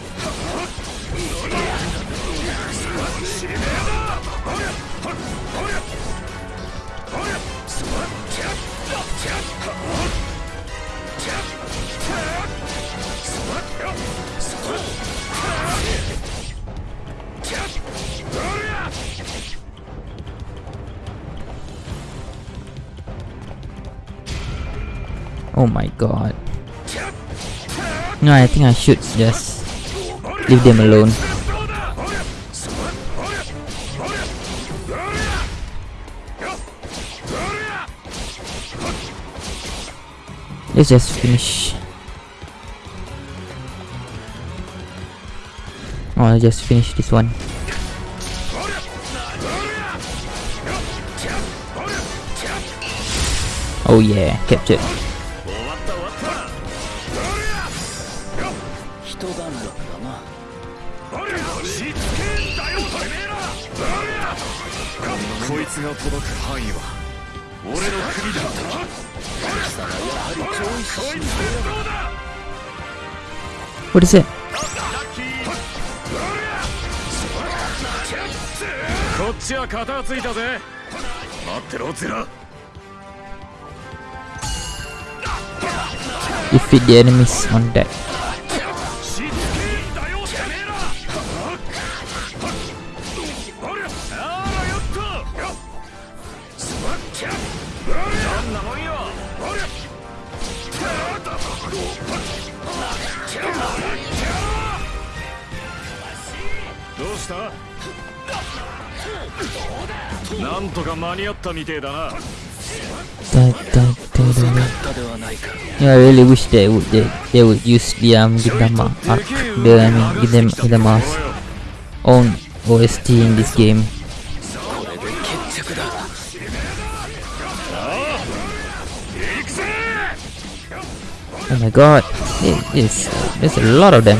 No, I think I should just leave them alone. Let's just finish. Oh, I'll just finish this one. Oh yeah, captured. 届く範囲は俺の国だこいつでどうだ What is it? こっちは片がついたぜ待ってろゼラ Defeat the enemies on deck. ったみてえだな Da, da, da, da, da. Yeah, I really wish they would they, they would use the um Gintama arc, the I mean Gintama, Gintama's own OST in this game. Oh my god, it is there's a lot of them.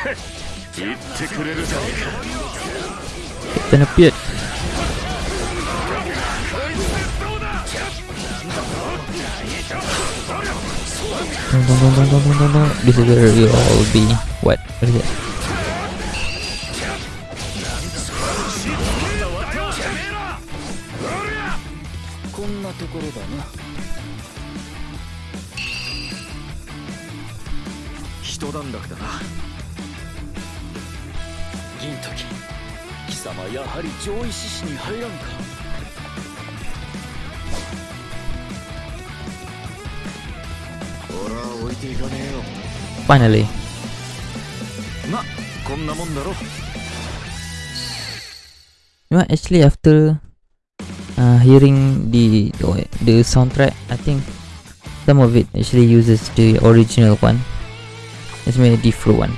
ってくれるじゃどんどんどんどんどんんどんどん様やはり攘夷志士に入らんか俺は置いていかねえよ Finally まこんなもんだろ You actually after uh, hearing the the soundtrack, I think some of it actually uses the original one. It's made a different one.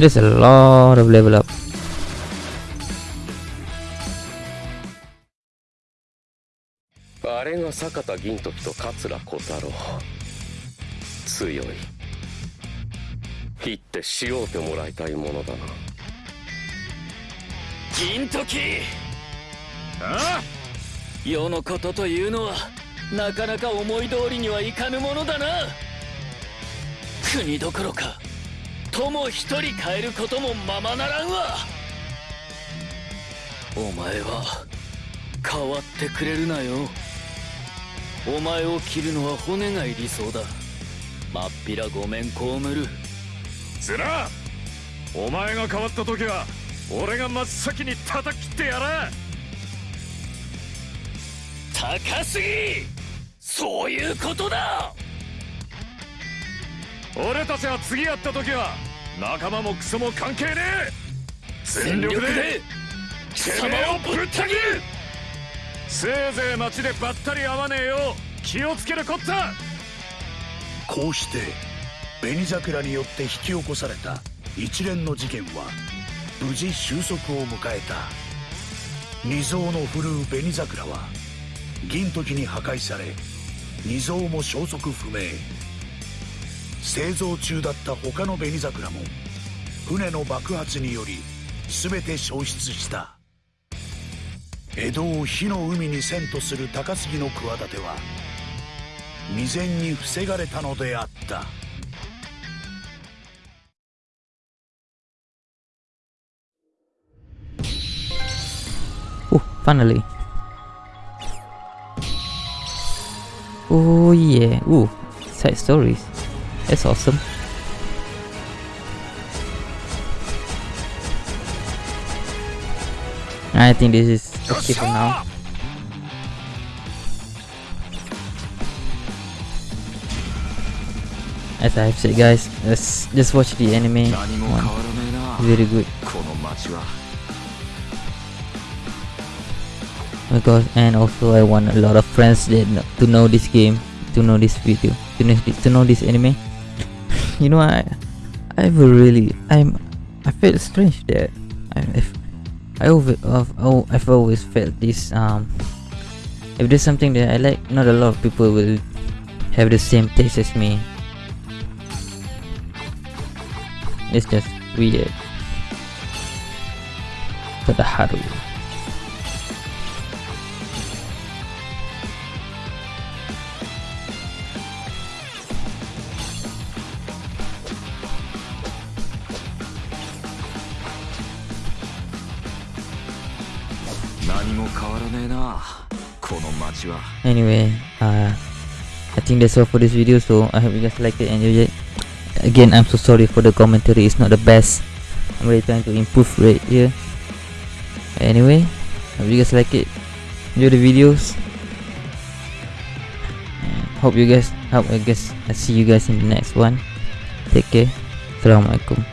There's a lot of level up. あれが坂田銀時と桂小太郎強い。切って塩うてもらいたいものだな。銀時！あ？世のことというのはなかなか思い通りにはいかぬものだな。国どころか友一人変えることもままならんわ。お前は変わってくれるなよ。お前を切るのは骨がいりそうだ。まっぴらごめん被る。ずらお前が変わった時は俺が真っ先に叩き切ってやら高すぎそういうことだ俺たちは次やった時は仲間もクソも関係ねえ全力で貴様をぶった切るせいぜい街でばったり会わねえよう気をつけるこったこうして紅桜によって引き起こされた一連の事件は無事収束を迎えた二蔵の振るう紅桜は銀時に破壊され二蔵も消息不明製造中だった他の紅桜も船の爆発により全て消失した江戸を火の海に遷とする高杉の企ては未然に防がれたのであった。Oh, finally. Oh yeah. Ooh, side stories. It's awesome. I think this is okay for now. As I have said guys, let's just watch the anime one. Very good. Oh because and also I want a lot of friends that to know this game, to know this video, to know this, to know this anime you know, I I've really I'm I felt strange that I if I over of oh I've always felt this um if there's something that I like, not a lot of people will have the same taste as me. It's just weird. Sadaharu. 何 anyway uh i think that's all for this video so i hope you guys liked it and enjoyed it. Again i'm so sorry for the commentary. It's not the best. I'm really trying to improve right here. Anyway hope you guys like it. Enjoy the videos. Hope you guys hope i guess i see you guys in the next one. Take care. Assalamualaikum